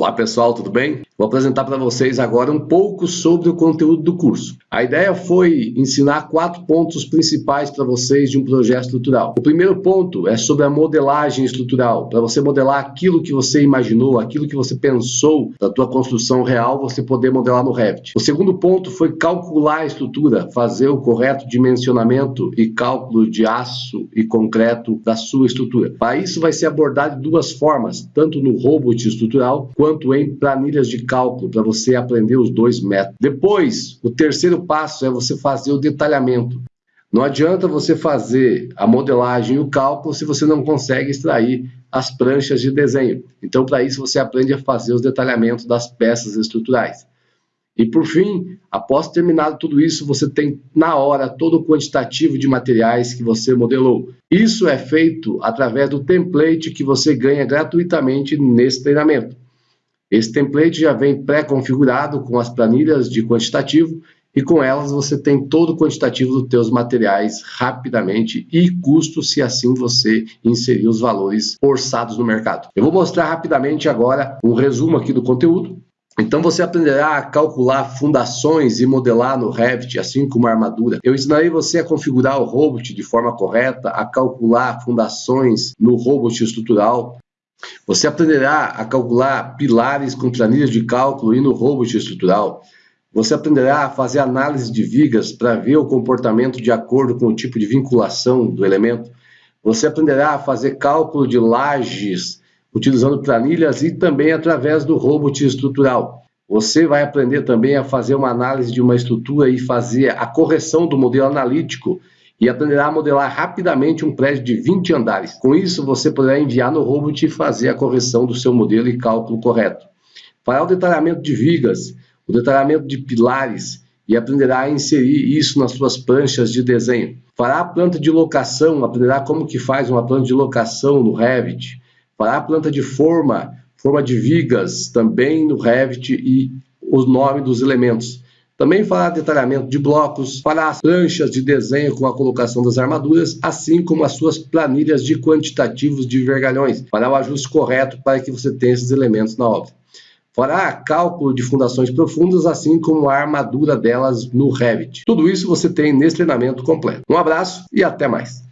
Olá pessoal, tudo bem? Vou apresentar para vocês agora um pouco sobre o conteúdo do curso. A ideia foi ensinar quatro pontos principais para vocês de um projeto estrutural. O primeiro ponto é sobre a modelagem estrutural, para você modelar aquilo que você imaginou, aquilo que você pensou da tua construção real, você poder modelar no Revit. O segundo ponto foi calcular a estrutura, fazer o correto dimensionamento e cálculo de aço e concreto da sua estrutura. Para isso vai ser abordado de duas formas, tanto no robot estrutural quanto em planilhas de cálculo, para você aprender os dois métodos. Depois, o terceiro passo é você fazer o detalhamento. Não adianta você fazer a modelagem e o cálculo se você não consegue extrair as pranchas de desenho. Então, para isso, você aprende a fazer os detalhamentos das peças estruturais. E por fim, após terminado tudo isso, você tem na hora todo o quantitativo de materiais que você modelou. Isso é feito através do template que você ganha gratuitamente nesse treinamento. Esse template já vem pré-configurado com as planilhas de quantitativo e com elas você tem todo o quantitativo dos teus materiais rapidamente e custo se assim você inserir os valores orçados no mercado. Eu vou mostrar rapidamente agora um resumo aqui do conteúdo. Então você aprenderá a calcular fundações e modelar no Revit, assim como a armadura. Eu ensinarei você a configurar o robot de forma correta, a calcular fundações no robot estrutural, você aprenderá a calcular pilares com planilhas de cálculo e no robot estrutural. Você aprenderá a fazer análise de vigas para ver o comportamento de acordo com o tipo de vinculação do elemento. Você aprenderá a fazer cálculo de lajes utilizando planilhas e também através do robot estrutural. Você vai aprender também a fazer uma análise de uma estrutura e fazer a correção do modelo analítico e aprenderá a modelar rapidamente um prédio de 20 andares. Com isso, você poderá enviar no robot e fazer a correção do seu modelo e cálculo correto. Fará o detalhamento de vigas, o detalhamento de pilares e aprenderá a inserir isso nas suas pranchas de desenho. Fará a planta de locação, aprenderá como que faz uma planta de locação no Revit. Fará a planta de forma, forma de vigas também no Revit e o nome dos elementos. Também fará detalhamento de blocos, fará as pranchas de desenho com a colocação das armaduras, assim como as suas planilhas de quantitativos de vergalhões, fará o ajuste correto para que você tenha esses elementos na obra. Fará cálculo de fundações profundas, assim como a armadura delas no Revit. Tudo isso você tem nesse treinamento completo. Um abraço e até mais.